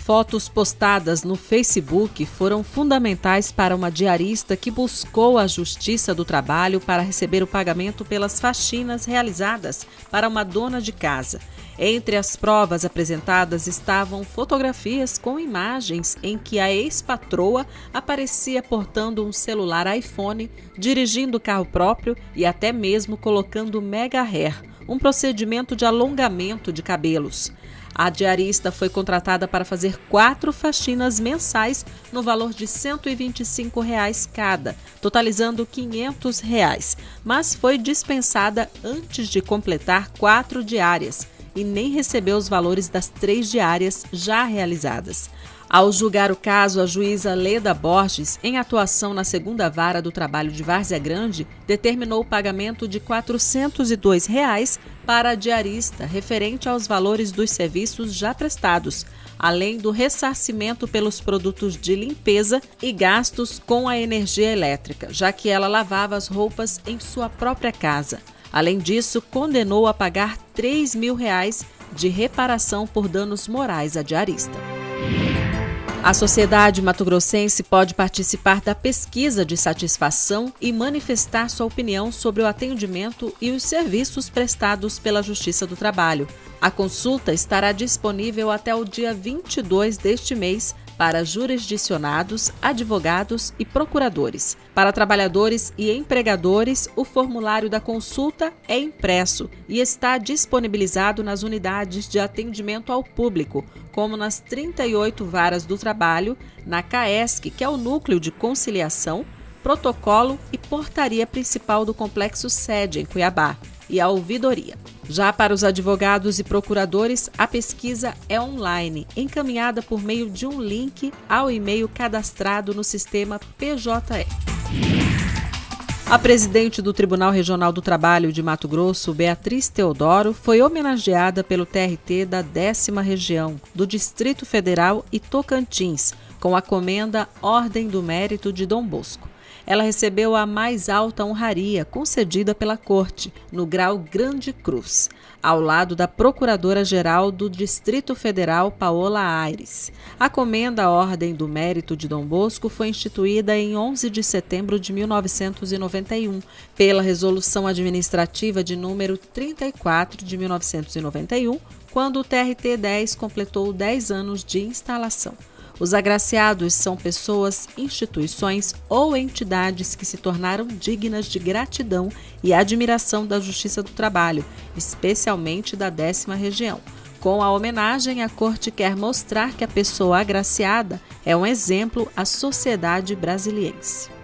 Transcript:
fotos postadas no Facebook foram fundamentais para uma diarista que buscou a Justiça do Trabalho para receber o pagamento pelas faxinas realizadas para uma dona de casa. Entre as provas apresentadas estavam fotografias com imagens em que a ex-patroa aparecia portando um celular iPhone, dirigindo carro próprio e até mesmo colocando mega hair, um procedimento de alongamento de cabelos. A diarista foi contratada para fazer quatro faxinas mensais no valor de 125 reais cada, totalizando 500 reais, mas foi dispensada antes de completar quatro diárias e nem recebeu os valores das três diárias já realizadas. Ao julgar o caso, a juíza Leda Borges, em atuação na segunda vara do trabalho de Várzea Grande, determinou o pagamento de 402 reais para a diarista, referente aos valores dos serviços já prestados, além do ressarcimento pelos produtos de limpeza e gastos com a energia elétrica, já que ela lavava as roupas em sua própria casa. Além disso, condenou a pagar 3 mil reais de reparação por danos morais à diarista. A sociedade mato-grossense pode participar da pesquisa de satisfação e manifestar sua opinião sobre o atendimento e os serviços prestados pela Justiça do Trabalho. A consulta estará disponível até o dia 22 deste mês para jurisdicionados, advogados e procuradores. Para trabalhadores e empregadores, o formulário da consulta é impresso e está disponibilizado nas unidades de atendimento ao público, como nas 38 varas do trabalho, na CAESC, que é o núcleo de conciliação, protocolo e portaria principal do complexo sede em Cuiabá, e a ouvidoria. Já para os advogados e procuradores, a pesquisa é online, encaminhada por meio de um link ao e-mail cadastrado no sistema PJE. A presidente do Tribunal Regional do Trabalho de Mato Grosso, Beatriz Teodoro, foi homenageada pelo TRT da décima região, do Distrito Federal e Tocantins, com a comenda Ordem do Mérito de Dom Bosco ela recebeu a mais alta honraria concedida pela Corte, no grau Grande Cruz, ao lado da Procuradora-Geral do Distrito Federal, Paola Aires. A comenda Ordem do Mérito de Dom Bosco foi instituída em 11 de setembro de 1991, pela Resolução Administrativa de número 34 de 1991, quando o TRT-10 completou 10 anos de instalação. Os agraciados são pessoas, instituições ou entidades que se tornaram dignas de gratidão e admiração da Justiça do Trabalho, especialmente da décima região. Com a homenagem, a Corte quer mostrar que a pessoa agraciada é um exemplo à sociedade brasiliense.